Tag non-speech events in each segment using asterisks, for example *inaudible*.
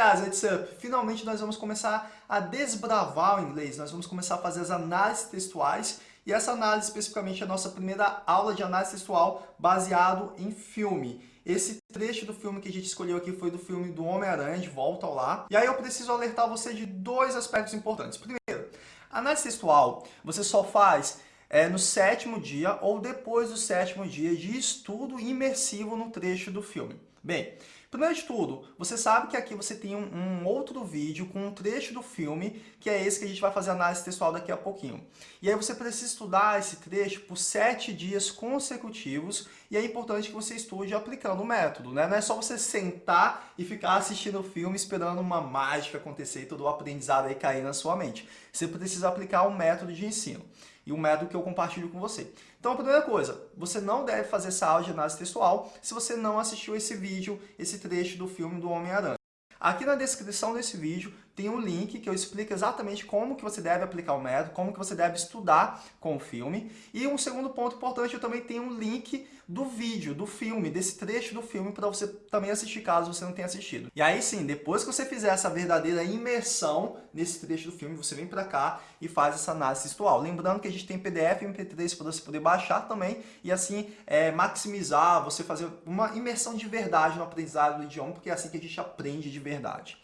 guys, what's up? Finalmente nós vamos começar a desbravar o inglês, nós vamos começar a fazer as análises textuais e essa análise especificamente é a nossa primeira aula de análise textual baseado em filme. Esse trecho do filme que a gente escolheu aqui foi do filme do Homem-Aranha, de Volta ao Lar. E aí eu preciso alertar você de dois aspectos importantes. Primeiro, análise textual você só faz é, no sétimo dia ou depois do sétimo dia de estudo imersivo no trecho do filme. Bem, primeiro de tudo, você sabe que aqui você tem um, um, outro vídeo com um trecho do filme, que é esse que a gente vai fazer análise textual daqui a pouquinho. E aí você precisa estudar esse trecho por sete dias consecutivos, e é importante que você estude aplicando o método, né? Não é só você sentar e ficar assistindo o filme esperando uma mágica acontecer e todo o aprendizado aí cair na sua mente. Você precisa aplicar o método de ensino e o método que eu compartilho com você. Então, a primeira coisa, você não deve fazer essa aula de análise textual se você não assistiu esse vídeo, esse trecho do filme do Homem-Aranha. Aqui na descrição desse vídeo tem um link que eu explico exatamente como que você deve aplicar o método, como que você deve estudar com o filme. E um segundo ponto importante, eu também tenho um link do vídeo, do filme, desse trecho do filme para você também assistir caso você não tenha assistido. E aí sim, depois que você fizer essa verdadeira imersão nesse trecho do filme, você vem para cá e faz essa análise textual. Lembrando que a gente tem PDF e MP3 para você poder baixar também e assim é, maximizar, você fazer uma imersão de verdade no aprendizado do idioma, porque é assim que a gente aprende de verdade.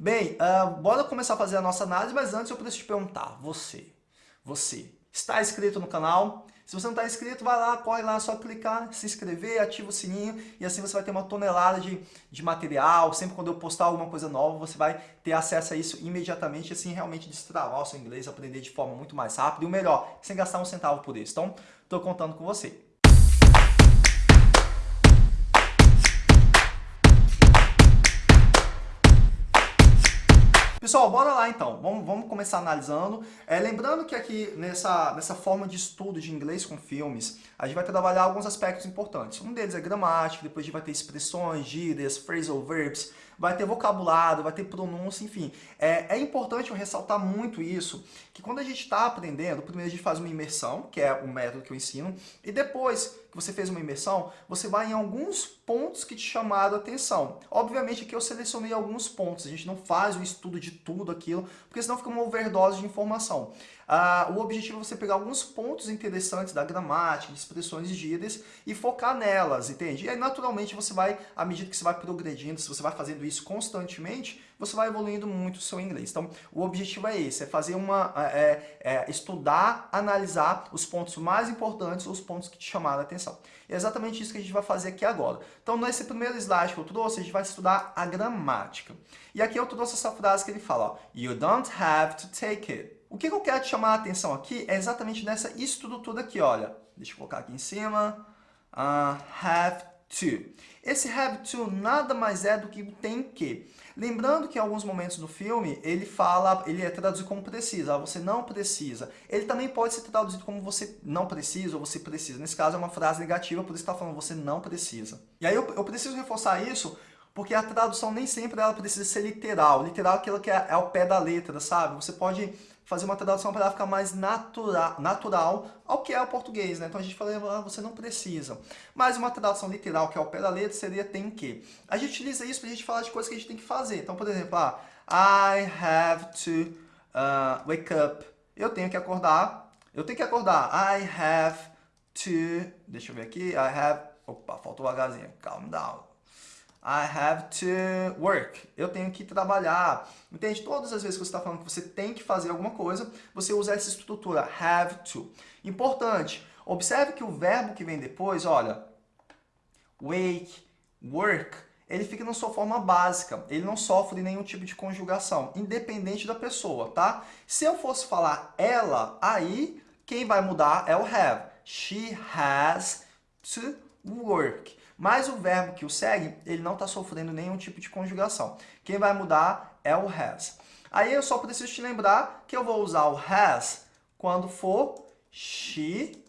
Bem, uh, bora começar a fazer a nossa análise, mas antes eu preciso te perguntar, você, você, está inscrito no canal? Se você não está inscrito, vai lá, corre lá, só clicar, se inscrever, ativa o sininho e assim você vai ter uma tonelada de, de material. Sempre quando eu postar alguma coisa nova, você vai ter acesso a isso imediatamente e assim realmente destravar o seu inglês, aprender de forma muito mais rápida e o melhor, sem gastar um centavo por isso. Então, estou contando com você. Pessoal, bora lá então. Vamos, vamos começar analisando. É, lembrando que aqui nessa, nessa forma de estudo de inglês com filmes, a gente vai trabalhar alguns aspectos importantes. Um deles é gramática, depois a gente vai ter expressões, gírias, phrasal verbs, vai ter vocabulário, vai ter pronúncia, enfim. É, é importante eu ressaltar muito isso, que quando a gente está aprendendo, primeiro a gente faz uma imersão, que é o método que eu ensino, e depois que você fez uma imersão, você vai em alguns pontos que te chamaram a atenção. Obviamente aqui eu selecionei alguns pontos, a gente não faz o estudo de tudo aquilo, porque senão fica uma overdose de informação. Ah, o objetivo é você pegar alguns pontos interessantes da gramática, de expressões e gírias e focar nelas, entende? E aí naturalmente você vai, à medida que você vai progredindo, se você vai fazendo isso constantemente, você vai evoluindo muito o seu inglês. Então, o objetivo é esse, é fazer uma, é, é, é estudar, analisar os pontos mais importantes, os pontos que te chamaram a atenção. é exatamente isso que a gente vai fazer aqui agora. Então, nesse primeiro slide que eu trouxe, a gente vai estudar a gramática. E aqui eu trouxe essa frase que ele fala, ó, You don't have to take it. O que eu quero te chamar a atenção aqui é exatamente nessa estrutura aqui, olha. Deixa eu colocar aqui em cima. Uh, have to. Esse have to nada mais é do que tem que. Lembrando que em alguns momentos do filme, ele fala, ele é traduzido como precisa, ah, você não precisa. Ele também pode ser traduzido como você não precisa ou você precisa. Nesse caso é uma frase negativa, por isso está falando você não precisa. E aí eu, eu preciso reforçar isso, porque a tradução nem sempre ela precisa ser literal. Literal é aquilo que é, é ao pé da letra, sabe? Você pode fazer uma tradução para ficar mais natura, natural ao que é o português, né? Então a gente fala, ah, você não precisa. Mas uma tradução literal, que é o pé da letra, seria tem que. A gente utiliza isso para a gente falar de coisas que a gente tem que fazer. Então, por exemplo, ah, I have to uh, wake up. Eu tenho que acordar. Eu tenho que acordar. I have to... Deixa eu ver aqui. I have... Opa, faltou o Hzinho. Calm down. I have to work. Eu tenho que trabalhar. Entende? Todas as vezes que você está falando que você tem que fazer alguma coisa, você usa essa estrutura, have to. Importante, observe que o verbo que vem depois, olha, wake, work, ele fica na sua forma básica. Ele não sofre nenhum tipo de conjugação, independente da pessoa, tá? Se eu fosse falar ela, aí quem vai mudar é o have. She has to work. Mas o verbo que o segue, ele não está sofrendo nenhum tipo de conjugação. Quem vai mudar é o has. Aí eu só preciso te lembrar que eu vou usar o has quando for she,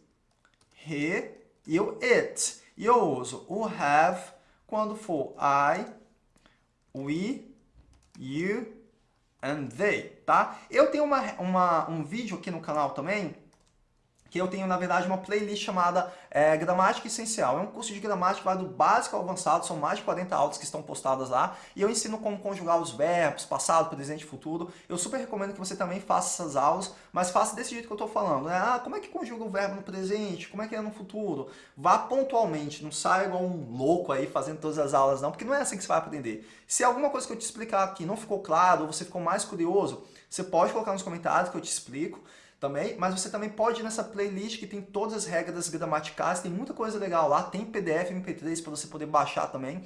he e o it. E eu uso o have quando for I, we, you and they, tá? Eu tenho uma, uma, um vídeo aqui no canal também que eu tenho, na verdade, uma playlist chamada é, Gramática Essencial. É um curso de gramática vai do básico ao avançado, são mais de 40 aulas que estão postadas lá, e eu ensino como conjugar os verbos, passado, presente e futuro. Eu super recomendo que você também faça essas aulas, mas faça desse jeito que eu estou falando. Né? Ah, como é que conjuga o verbo no presente? Como é que é no futuro? Vá pontualmente, não saia igual um louco aí fazendo todas as aulas não, porque não é assim que você vai aprender. Se alguma coisa que eu te explicar aqui não ficou claro, ou você ficou mais curioso, você pode colocar nos comentários que eu te explico também, mas você também pode ir nessa playlist que tem todas as regras gramaticais, tem muita coisa legal lá, tem PDF, MP3 para você poder baixar também.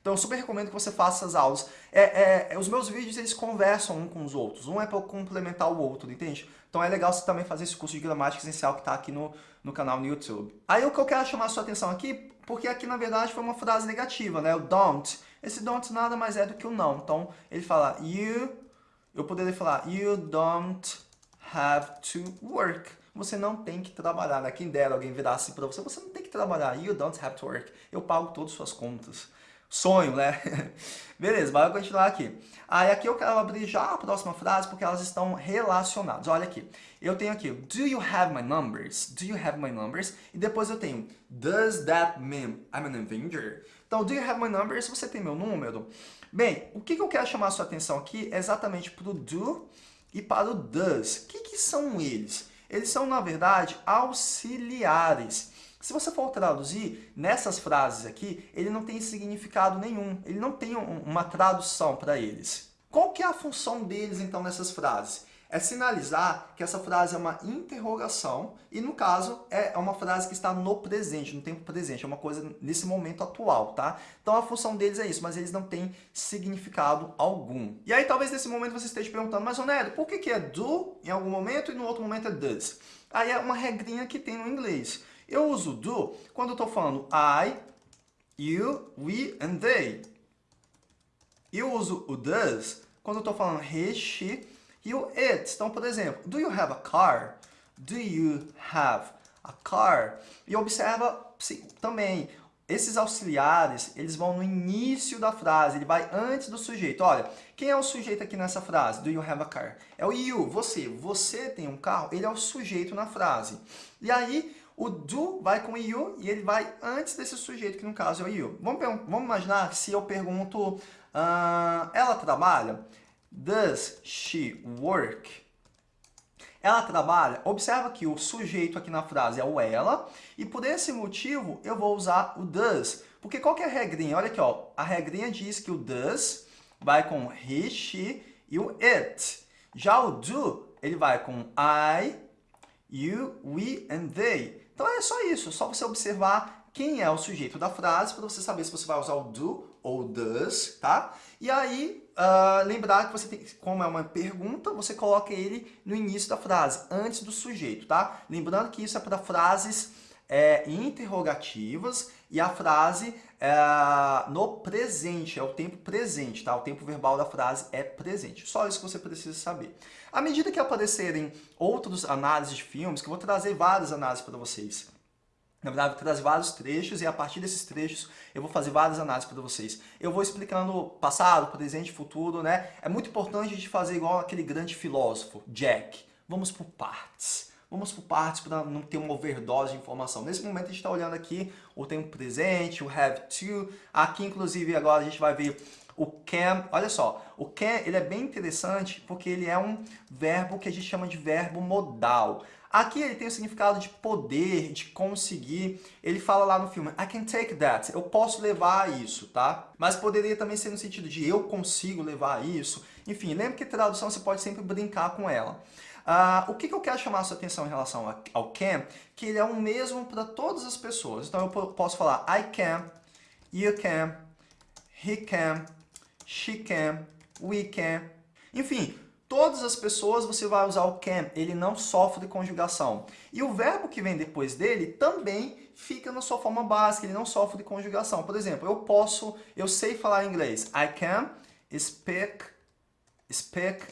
Então eu super recomendo que você faça essas aulas. É, é, é, os meus vídeos eles conversam um com os outros, um é para complementar o outro, entende? Então é legal você também fazer esse curso de gramática essencial que está aqui no, no canal no YouTube. Aí o que eu quero chamar a sua atenção aqui, porque aqui na verdade foi uma frase negativa, né? O don't. Esse don't nada mais é do que o não. Então ele fala you, eu poderia falar you don't have to work. Você não tem que trabalhar. Né? Quem dera alguém virasse para você, você não tem que trabalhar. You don't have to work. Eu pago todas as suas contas. Sonho, né? *laughs* Beleza, vai continuar aqui. Aí aqui eu quero abrir já a próxima frase porque elas estão relacionadas. Olha aqui. Eu tenho aqui, do you have my numbers? Do you have my numbers? E depois eu tenho, does that mean I'm an Avenger? Então, do you have my numbers? Você tem meu número? Bem, o que eu quero chamar a sua atenção aqui é exatamente para o do e para o does. O que, que são eles? Eles são, na verdade, auxiliares. Se você for traduzir nessas frases aqui, ele não tem significado nenhum. Ele não tem uma tradução para eles. Qual que é a função deles, então, nessas frases? É sinalizar que essa frase é uma interrogação e, no caso, é uma frase que está no presente, no tempo presente, é uma coisa nesse momento atual, tá? Então a função deles é isso, mas eles não têm significado algum. E aí talvez nesse momento você esteja perguntando, mas Onério, por que, que é do em algum momento e no outro momento é does? Aí é uma regrinha que tem no inglês. Eu uso do quando eu estou falando I, you, we and they. Eu uso o does quando eu estou falando he, she, e o it. Então, por exemplo, do you have a car? Do you have a car? E observa sim, também, esses auxiliares, eles vão no início da frase, ele vai antes do sujeito. Olha, quem é o sujeito aqui nessa frase? Do you have a car? É o you, você. Você tem um carro, ele é o sujeito na frase. E aí, o do vai com you e ele vai antes desse sujeito, que no caso é o you. Vamos, vamos imaginar se eu pergunto, uh, ela trabalha? Does she work? Ela trabalha. Observa que o sujeito aqui na frase é o ela, e por esse motivo eu vou usar o does. Porque qual que é a regrinha? Olha aqui, ó. a regrinha diz que o does vai com he, she e o it. Já o do, ele vai com I, you, we and they. Então é só isso, só você observar quem é o sujeito da frase para você saber se você vai usar o do ou does, tá? E aí, uh, lembrar que você tem, como é uma pergunta, você coloca ele no início da frase, antes do sujeito, tá? Lembrando que isso é para frases é, interrogativas e a frase é, no presente, é o tempo presente, tá? O tempo verbal da frase é presente. Só isso que você precisa saber. À medida que aparecerem outras análises de filmes, que eu vou trazer várias análises para vocês, na verdade, eu trazer vários trechos e a partir desses trechos eu vou fazer várias análises para vocês. Eu vou explicando passado, presente, futuro, né? É muito importante a gente fazer igual aquele grande filósofo, Jack. Vamos por partes. Vamos por partes para não ter uma overdose de informação. Nesse momento a gente está olhando aqui o tempo presente, o have to. Aqui, inclusive, agora a gente vai ver o can. Olha só, o can ele é bem interessante porque ele é um verbo que a gente chama de verbo modal. Aqui ele tem o significado de poder, de conseguir. Ele fala lá no filme, I can take that. Eu posso levar isso, tá? Mas poderia também ser no sentido de eu consigo levar isso. Enfim, lembre que tradução você pode sempre brincar com ela. Uh, o que, que eu quero chamar a sua atenção em relação ao can? Que ele é o mesmo para todas as pessoas. Então eu posso falar I can, you can, he can, she can, we can. Enfim, todas as pessoas você vai usar o can, ele não sofre conjugação. E o verbo que vem depois dele também fica na sua forma básica, ele não sofre de conjugação. Por exemplo, eu posso, eu sei falar inglês. I can speak, speak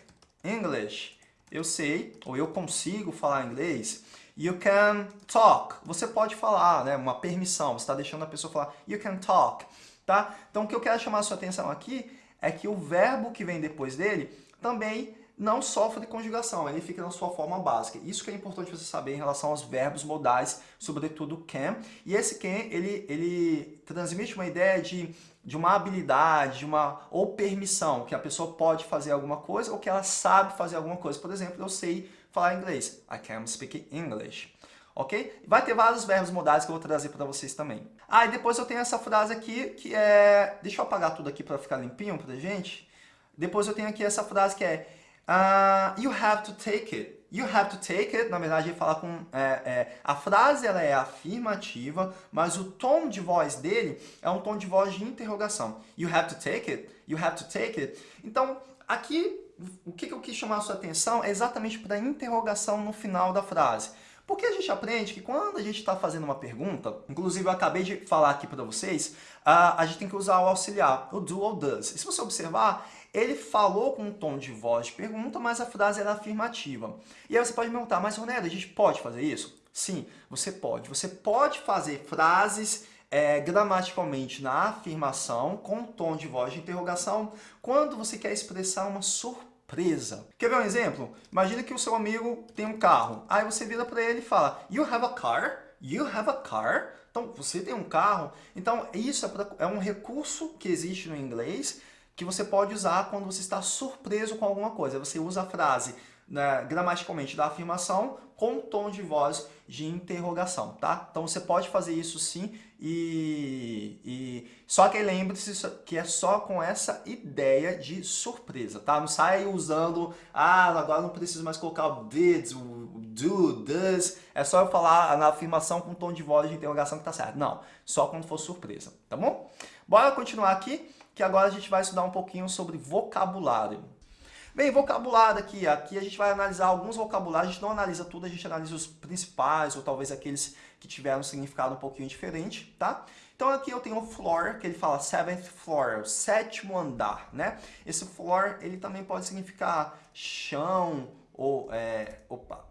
English. Eu sei, ou eu consigo falar inglês. You can talk. Você pode falar, né? Uma permissão. Você está deixando a pessoa falar. You can talk. Tá? Então, o que eu quero chamar a sua atenção aqui é que o verbo que vem depois dele também não sofre conjugação, ele fica na sua forma básica. Isso que é importante você saber em relação aos verbos modais, sobretudo can. E esse can, ele, ele transmite uma ideia de, de uma habilidade, de uma ou permissão, que a pessoa pode fazer alguma coisa ou que ela sabe fazer alguma coisa. Por exemplo, eu sei falar inglês. I can speak English. Ok? Vai ter vários verbos modais que eu vou trazer para vocês também. Ah, e depois eu tenho essa frase aqui que é... Deixa eu apagar tudo aqui para ficar limpinho pra gente. Depois eu tenho aqui essa frase que é Uh, you have to take it. You have to take it, na verdade, ele fala com... É, é, a frase ela é afirmativa, mas o tom de voz dele é um tom de voz de interrogação. You have to take it. You have to take it. Então, aqui, o que eu quis chamar a sua atenção é exatamente para a interrogação no final da frase. Porque a gente aprende que quando a gente está fazendo uma pergunta, inclusive eu acabei de falar aqui para vocês, uh, a gente tem que usar o auxiliar, o do ou does. E se você observar, ele falou com um tom de voz de pergunta, mas a frase era afirmativa. E aí você pode me perguntar, mas Ronaldo, a gente pode fazer isso? Sim, você pode. Você pode fazer frases é, gramaticalmente na afirmação, com tom de voz de interrogação, quando você quer expressar uma surpresa. Quer ver um exemplo? Imagina que o seu amigo tem um carro. Aí você vira para ele e fala, You have a car? You have a car? Então, você tem um carro. Então, isso é, pra, é um recurso que existe no inglês que você pode usar quando você está surpreso com alguma coisa. Você usa a frase né, gramaticalmente da afirmação com tom de voz de interrogação, tá? Então você pode fazer isso sim e, e... só que lembre-se que é só com essa ideia de surpresa, tá? Não sai usando, ah, agora não preciso mais colocar o did, o do, does, é só eu falar na afirmação com tom de voz de interrogação que tá certo. Não, só quando for surpresa, tá bom? Bora continuar aqui que agora a gente vai estudar um pouquinho sobre vocabulário. Bem, vocabulário aqui, aqui a gente vai analisar alguns vocabulários, a gente não analisa tudo, a gente analisa os principais, ou talvez aqueles que tiveram um significado um pouquinho diferente, tá? Então aqui eu tenho o floor, que ele fala seventh floor, o sétimo andar, né? Esse floor, ele também pode significar chão, ou, é, opa,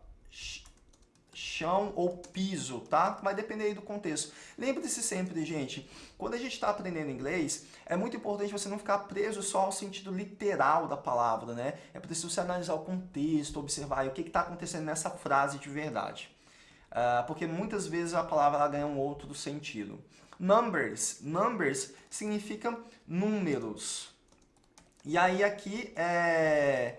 chão ou piso, tá? Vai depender aí do contexto. Lembre-se sempre, gente, quando a gente está aprendendo inglês, é muito importante você não ficar preso só ao sentido literal da palavra, né? É preciso você analisar o contexto, observar o que está acontecendo nessa frase de verdade. Uh, porque muitas vezes a palavra ganha um outro sentido. Numbers. Numbers significa números. E aí aqui é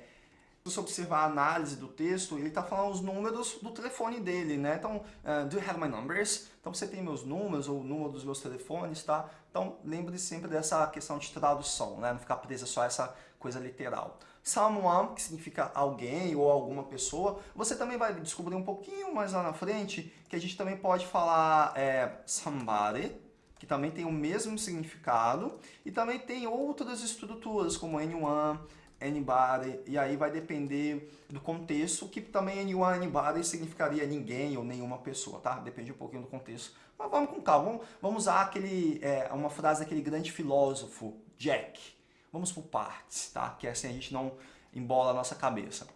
você observar a análise do texto, ele está falando os números do telefone dele, né? Então, uh, do you have my numbers? Então, você tem meus números ou o número dos meus telefones, tá? Então, lembre -se sempre dessa questão de tradução, né? Não ficar presa só a essa coisa literal. Someone, que significa alguém ou alguma pessoa, você também vai descobrir um pouquinho mais lá na frente que a gente também pode falar é, somebody, que também tem o mesmo significado, e também tem outras estruturas, como anyone, anybody, e aí vai depender do contexto, que também anyone, anybody significaria ninguém ou nenhuma pessoa, tá? Depende um pouquinho do contexto. Mas vamos com calma, vamos, vamos usar aquele, é, uma frase daquele grande filósofo, Jack. Vamos por partes, tá? Que assim a gente não embola a nossa cabeça.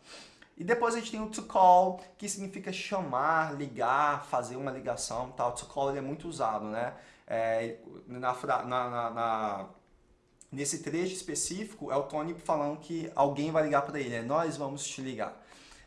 E depois a gente tem o to call, que significa chamar, ligar, fazer uma ligação, tal. To call ele é muito usado, né? É, na, na, na, na Nesse trecho específico, é o Tony falando que alguém vai ligar para ele, é nós vamos te ligar.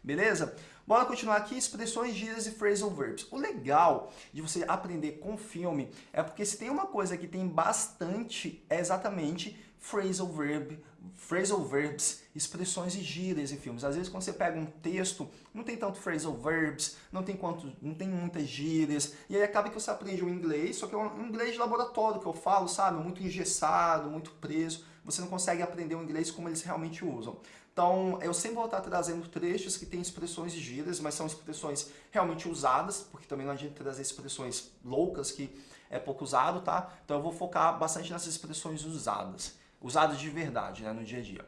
Beleza? Bora continuar aqui, expressões, gírias e phrasal verbs. O legal de você aprender com filme é porque se tem uma coisa que tem bastante, é exatamente phrasal verb, phrasal verbs, expressões e gírias em filmes. Às vezes quando você pega um texto, não tem tanto phrasal verbs, não tem, quanto, não tem muitas gírias, e aí acaba que você aprende o inglês, só que é um inglês de laboratório que eu falo, sabe? Muito engessado, muito preso, você não consegue aprender o inglês como eles realmente usam. Então, eu sempre vou estar trazendo trechos que têm expressões e gírias, mas são expressões realmente usadas, porque também não adianta trazer expressões loucas que é pouco usado, tá? Então eu vou focar bastante nessas expressões usadas usados de verdade né, no dia a dia.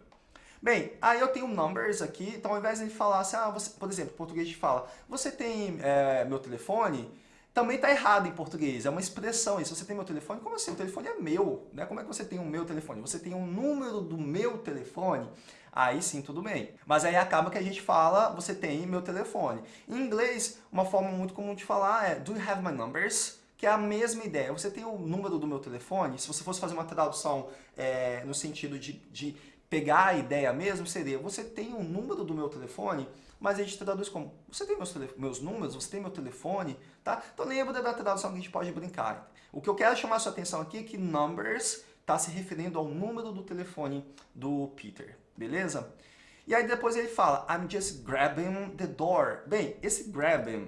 Bem, aí eu tenho numbers aqui, então ao invés de falar assim, ah, você, por exemplo, em português de fala, você tem é, meu telefone? Também está errado em português, é uma expressão isso. Você tem meu telefone? Como assim? O telefone é meu, né? Como é que você tem o meu telefone? Você tem um número do meu telefone? Aí sim, tudo bem. Mas aí acaba que a gente fala, você tem meu telefone. Em inglês, uma forma muito comum de falar é, do you have my numbers? Que é a mesma ideia. Você tem o número do meu telefone, se você fosse fazer uma tradução é, no sentido de, de pegar a ideia mesmo, seria, você tem o número do meu telefone, mas a gente traduz como, você tem meus, meus números, você tem meu telefone, tá? Então lembra da tradução que a gente pode brincar. O que eu quero chamar sua atenção aqui é que numbers está se referindo ao número do telefone do Peter, beleza? E aí depois ele fala, I'm just grabbing the door. Bem, esse grabbing,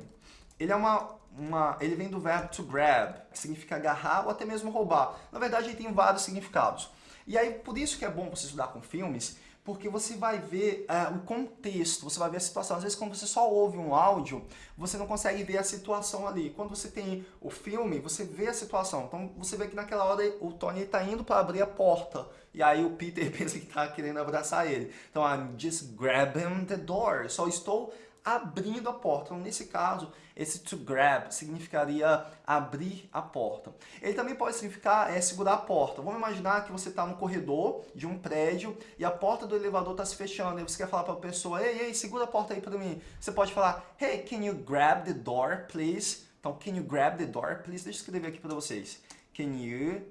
ele é uma, uma, ele vem do verbo to grab, que significa agarrar ou até mesmo roubar. Na verdade, ele tem vários significados. E aí, por isso que é bom você estudar com filmes, porque você vai ver uh, o contexto, você vai ver a situação. Às vezes, quando você só ouve um áudio, você não consegue ver a situação ali. Quando você tem o filme, você vê a situação. Então, você vê que naquela hora o Tony está indo para abrir a porta. E aí o Peter *laughs* pensa que está querendo abraçar ele. Então, I'm just grabbing the door. Só estou abrindo a porta. Então, nesse caso, esse to grab significaria abrir a porta. Ele também pode significar é, segurar a porta. Vamos imaginar que você está no corredor de um prédio e a porta do elevador está se fechando. E você quer falar para a pessoa, ei, ei, segura a porta aí para mim. Você pode falar, hey, can you grab the door, please? Então, can you grab the door, please? Deixa eu escrever aqui para vocês. Can you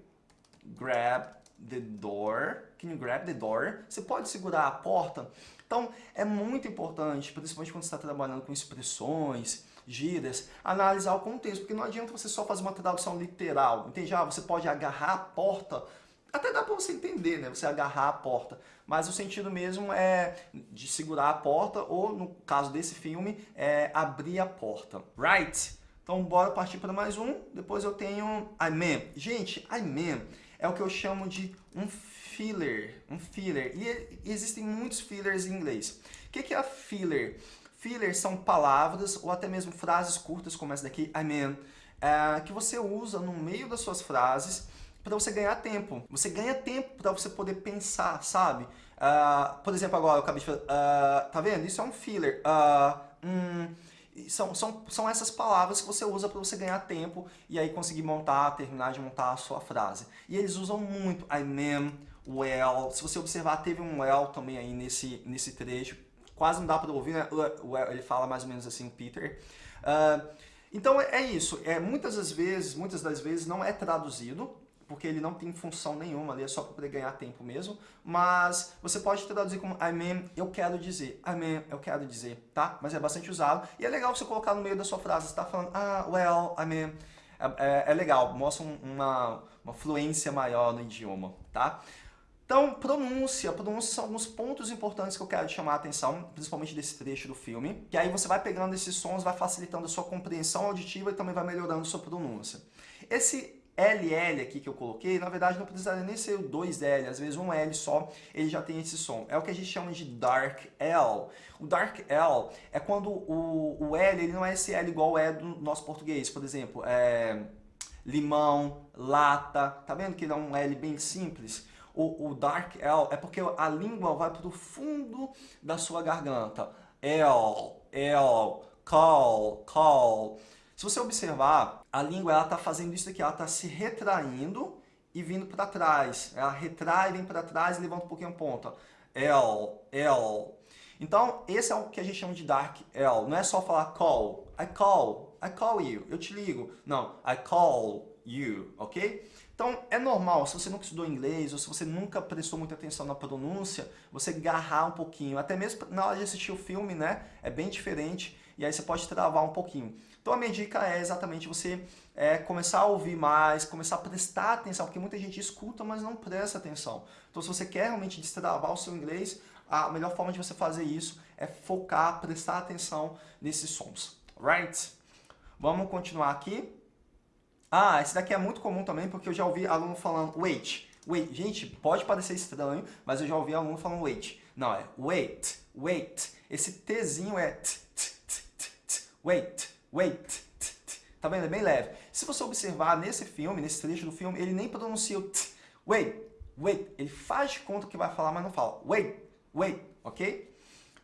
grab the door? Can you grab the door? Você pode segurar a porta? Então, é muito importante, principalmente quando você está trabalhando com expressões, gírias, analisar o contexto, porque não adianta você só fazer uma tradução literal, entende? Ah, você pode agarrar a porta, até dá para você entender, né? Você agarrar a porta, mas o sentido mesmo é de segurar a porta, ou no caso desse filme, é abrir a porta. Right? Então, bora partir para mais um. Depois eu tenho I mean. Gente, I mean é o que eu chamo de um filler, um filler. E existem muitos fillers em inglês. O que é filler? Fillers são palavras ou até mesmo frases curtas, como essa daqui, I mean, é, que você usa no meio das suas frases para você ganhar tempo. Você ganha tempo para você poder pensar, sabe? Uh, por exemplo, agora eu acabei de falar, uh, tá vendo? Isso é um filler. Uh, são, são, são essas palavras que você usa para você ganhar tempo e aí conseguir montar, terminar de montar a sua frase. E eles usam muito I mean, well. Se você observar, teve um well também aí nesse, nesse trecho. Quase não dá para ouvir, né? Ele fala mais ou menos assim, Peter. Uh, então é isso. É, muitas das vezes, muitas das vezes não é traduzido, porque ele não tem função nenhuma ali, é só para poder ganhar tempo mesmo. Mas você pode traduzir como I mean, eu quero dizer. I mean, eu quero dizer, tá? Mas é bastante usado. E é legal você colocar no meio da sua frase. Você está falando, ah, well, I mean... É, é, é legal, mostra uma, uma fluência maior no idioma, tá? Então, pronúncia. Pronúncia são alguns pontos importantes que eu quero chamar a atenção, principalmente desse trecho do filme. Que aí você vai pegando esses sons, vai facilitando a sua compreensão auditiva e também vai melhorando a sua pronúncia. Esse LL aqui que eu coloquei, na verdade não precisaria nem ser o 2L, às vezes um L só, ele já tem esse som. É o que a gente chama de Dark L. O Dark L é quando o, o L ele não é esse L igual é do nosso português, por exemplo, é limão, lata, tá vendo que ele é um L bem simples? O, o Dark L é porque a língua vai para o fundo da sua garganta. L, L, call, call. Se você observar, a língua ela está fazendo isso aqui, ela está se retraindo e vindo para trás. Ela retrai, vem para trás e levanta um pouquinho a ponta. L, L. Então, esse é o que a gente chama de dark L. Não é só falar call. I call. I call you. Eu te ligo. Não. I call you. Ok? Então, é normal, se você nunca estudou inglês ou se você nunca prestou muita atenção na pronúncia, você garrar um pouquinho. Até mesmo na hora de assistir o filme, né? É bem diferente e aí você pode travar um pouquinho. Então, a minha dica é exatamente você é, começar a ouvir mais, começar a prestar atenção, porque muita gente escuta, mas não presta atenção. Então, se você quer realmente destravar o seu inglês, a melhor forma de você fazer isso é focar, prestar atenção nesses sons. Right? Vamos continuar aqui. Ah, esse daqui é muito comum também, porque eu já ouvi aluno falando wait. Wait, gente, pode parecer estranho, mas eu já ouvi aluno falando wait. Não, é wait, wait. Esse Tzinho é t, t, t, t, t, wait, wait, t, t. Tá vendo? É bem leve. Se você observar nesse filme, nesse trecho do filme, ele nem pronuncia o t, wait, wait. Ele faz de conta que vai falar, mas não fala. Wait, wait, ok?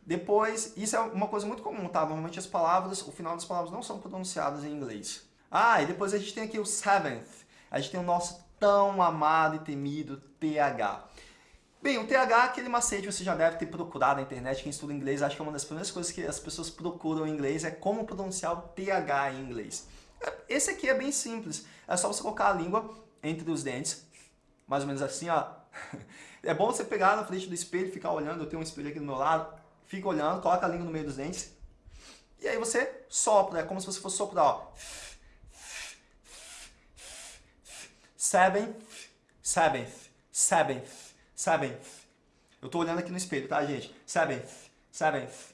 Depois, isso é uma coisa muito comum, tá? Normalmente as palavras, o final das palavras não são pronunciadas em inglês. Ah, e depois a gente tem aqui o seventh. A gente tem o nosso tão amado e temido TH. Bem, o TH é aquele macete que você já deve ter procurado na internet. Quem estuda inglês, acho que é uma das primeiras coisas que as pessoas procuram em inglês é como pronunciar o TH em inglês. Esse aqui é bem simples. É só você colocar a língua entre os dentes, mais ou menos assim, ó. *laughs* É bom você pegar na frente do espelho ficar olhando. Eu tenho um espelho aqui do meu lado. Fica olhando, coloca a língua no meio dos dentes. E aí você sopra, é como se você fosse soprar, ó. Seventh, seventh, seventh, seventh. Eu tô olhando aqui no espelho, tá, gente? Seventh, seventh.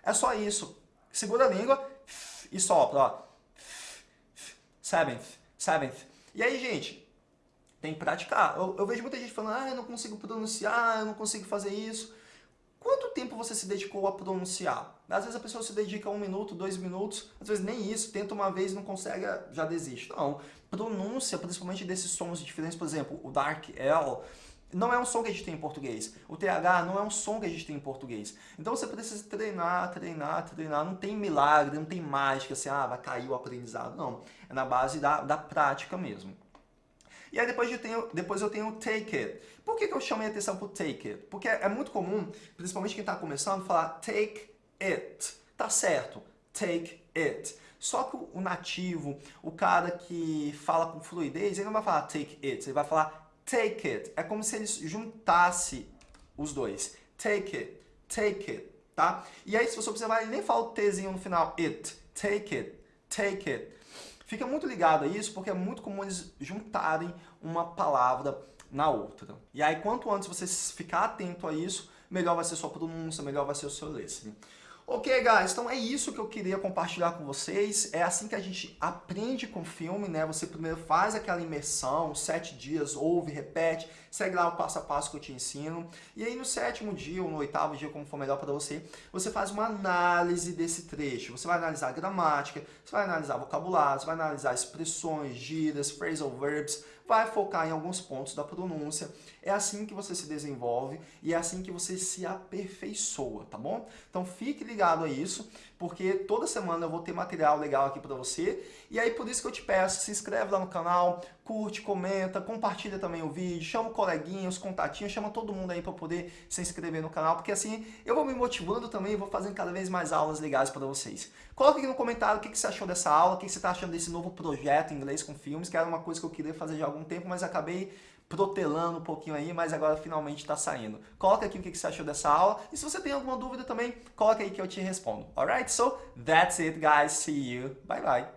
É só isso. Segura a língua e sopra, ó. Seventh, seventh. E aí, gente, tem que praticar. Eu, eu vejo muita gente falando, ah, eu não consigo pronunciar, eu não consigo fazer isso. Quanto tempo você se dedicou a pronunciar? Às vezes a pessoa se dedica um minuto, dois minutos, às vezes nem isso, tenta uma vez, não consegue, já desiste. Não, pronúncia, principalmente desses sons diferentes, por exemplo, o Dark L, não é um som que a gente tem em português. O TH não é um som que a gente tem em português. Então você precisa treinar, treinar, treinar. Não tem milagre, não tem mágica, assim, ah, vai cair o aprendizado. Não, é na base da, da prática mesmo. E aí depois eu tenho, depois eu tenho take it. Por que, que eu chamei atenção pro take it? Porque é muito comum, principalmente quem está começando, falar take it. Tá certo, take it. Só que o nativo, o cara que fala com fluidez, ele não vai falar take it, ele vai falar take it. É como se ele juntasse os dois. Take it, take it, tá? E aí se você observar, ele nem fala o Tzinho no final, it, take it, take it. Fica muito ligado a isso, porque é muito comum eles juntarem uma palavra na outra. E aí, quanto antes você ficar atento a isso, melhor vai ser sua pronúncia, melhor vai ser o seu listening. Ok, guys, então é isso que eu queria compartilhar com vocês. É assim que a gente aprende com filme, né? Você primeiro faz aquela imersão, sete dias, ouve, repete, segue lá o passo a passo que eu te ensino. E aí no sétimo dia ou no oitavo dia, como for melhor para você, você faz uma análise desse trecho. Você vai analisar a gramática, você vai analisar vocabulário, você vai analisar expressões, gírias, phrasal verbs, vai focar em alguns pontos da pronúncia. É assim que você se desenvolve e é assim que você se aperfeiçoa, tá bom? Então fique ligado a isso, porque toda semana eu vou ter material legal aqui para você. E aí por isso que eu te peço, se inscreve lá no canal, curte, comenta, compartilha também o vídeo, chama o coleguinha, os contatinhos, chama todo mundo aí para poder se inscrever no canal, porque assim eu vou me motivando também e vou fazendo cada vez mais aulas legais para vocês. Coloque aqui no comentário o que você achou dessa aula, o que você está achando desse novo projeto em inglês com filmes, que era uma coisa que eu queria fazer já há algum tempo, mas acabei protelando um pouquinho aí, mas agora finalmente está saindo. Coloca aqui o que você achou dessa aula e se você tem alguma dúvida também, coloca aí que eu te respondo. Alright, so that's it guys, see you, bye bye.